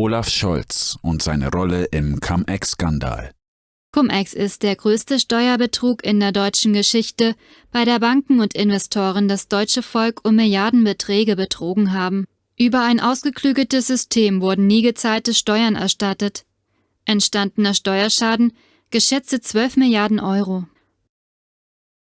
Olaf Scholz und seine Rolle im Cum-Ex-Skandal. Cum-Ex ist der größte Steuerbetrug in der deutschen Geschichte, bei der Banken und Investoren das deutsche Volk um Milliardenbeträge betrogen haben. Über ein ausgeklügeltes System wurden nie gezahlte Steuern erstattet. Entstandener Steuerschaden geschätzte 12 Milliarden Euro.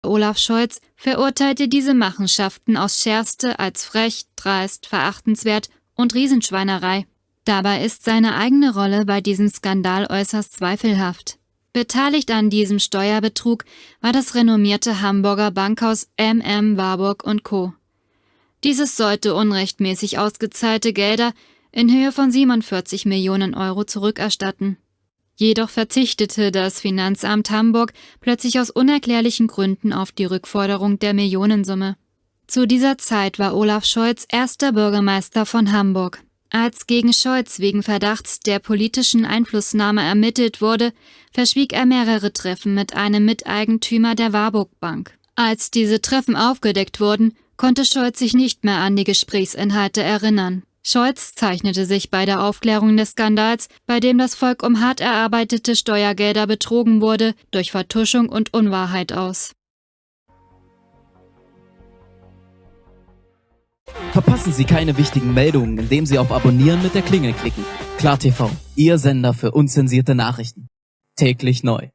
Olaf Scholz verurteilte diese Machenschaften aus Schärfste als frech, dreist, verachtenswert und Riesenschweinerei. Dabei ist seine eigene Rolle bei diesem Skandal äußerst zweifelhaft. Beteiligt an diesem Steuerbetrug war das renommierte Hamburger Bankhaus MM Warburg Co. Dieses sollte unrechtmäßig ausgezahlte Gelder in Höhe von 47 Millionen Euro zurückerstatten. Jedoch verzichtete das Finanzamt Hamburg plötzlich aus unerklärlichen Gründen auf die Rückforderung der Millionensumme. Zu dieser Zeit war Olaf Scholz erster Bürgermeister von Hamburg. Als gegen Scholz wegen Verdachts der politischen Einflussnahme ermittelt wurde, verschwieg er mehrere Treffen mit einem Miteigentümer der Warburg Bank. Als diese Treffen aufgedeckt wurden, konnte Scholz sich nicht mehr an die Gesprächsinhalte erinnern. Scholz zeichnete sich bei der Aufklärung des Skandals, bei dem das Volk um hart erarbeitete Steuergelder betrogen wurde, durch Vertuschung und Unwahrheit aus. Verpassen Sie keine wichtigen Meldungen, indem Sie auf Abonnieren mit der Klingel klicken. KlarTV, Ihr Sender für unzensierte Nachrichten. Täglich neu.